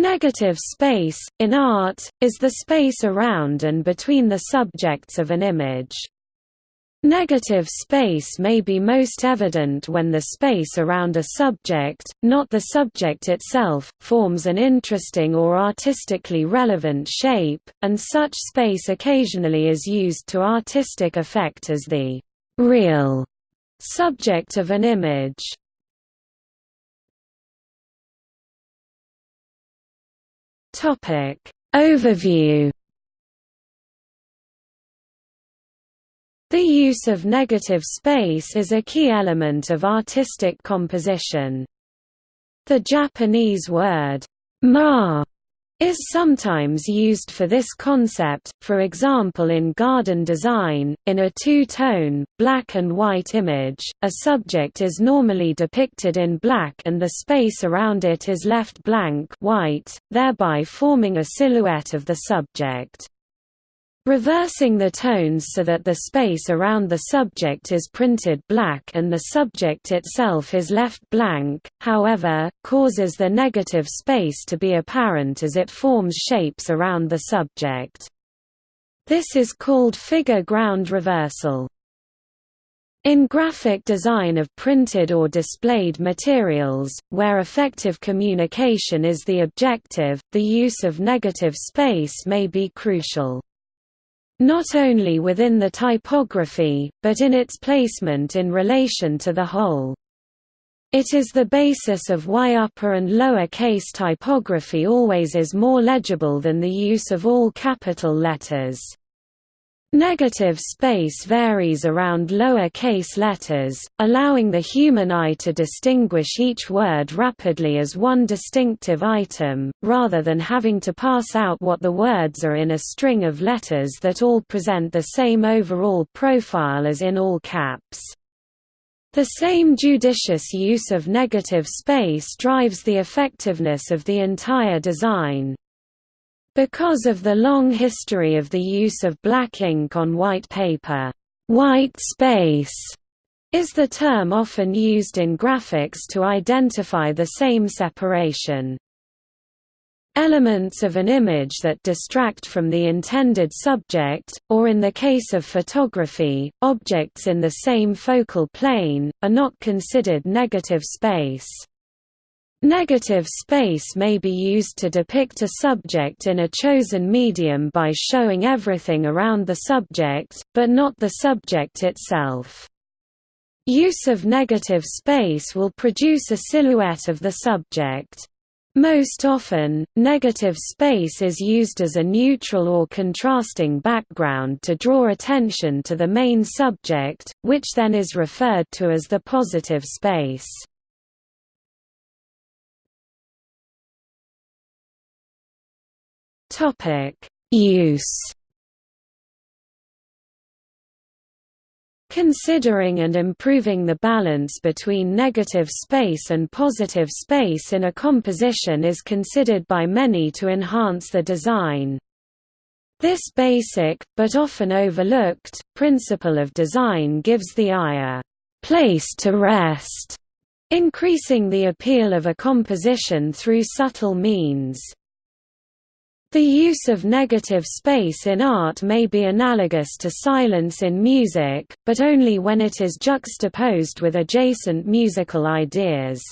Negative space, in art, is the space around and between the subjects of an image. Negative space may be most evident when the space around a subject, not the subject itself, forms an interesting or artistically relevant shape, and such space occasionally is used to artistic effect as the real subject of an image. Topic Overview The use of negative space is a key element of artistic composition. The Japanese word ma is sometimes used for this concept, for example in garden design, in a two-tone, black and white image, a subject is normally depicted in black and the space around it is left blank white, thereby forming a silhouette of the subject. Reversing the tones so that the space around the subject is printed black and the subject itself is left blank, however, causes the negative space to be apparent as it forms shapes around the subject. This is called figure ground reversal. In graphic design of printed or displayed materials, where effective communication is the objective, the use of negative space may be crucial not only within the typography, but in its placement in relation to the whole. It is the basis of why upper and lower case typography always is more legible than the use of all capital letters. Negative space varies around lower case letters, allowing the human eye to distinguish each word rapidly as one distinctive item, rather than having to pass out what the words are in a string of letters that all present the same overall profile as in all caps. The same judicious use of negative space drives the effectiveness of the entire design. Because of the long history of the use of black ink on white paper, white space is the term often used in graphics to identify the same separation. Elements of an image that distract from the intended subject, or in the case of photography, objects in the same focal plane, are not considered negative space. Negative space may be used to depict a subject in a chosen medium by showing everything around the subject, but not the subject itself. Use of negative space will produce a silhouette of the subject. Most often, negative space is used as a neutral or contrasting background to draw attention to the main subject, which then is referred to as the positive space. Topic: Use. Considering and improving the balance between negative space and positive space in a composition is considered by many to enhance the design. This basic, but often overlooked, principle of design gives the eye a place to rest, increasing the appeal of a composition through subtle means. The use of negative space in art may be analogous to silence in music, but only when it is juxtaposed with adjacent musical ideas.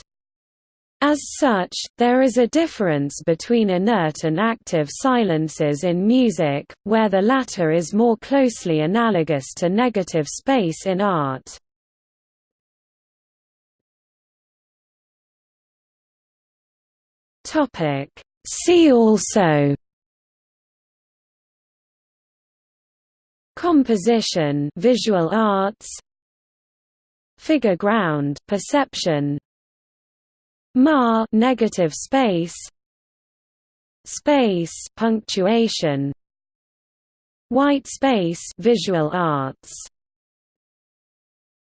As such, there is a difference between inert and active silences in music, where the latter is more closely analogous to negative space in art. See also Composition visual arts Figure ground perception Ma negative space Space punctuation White space visual arts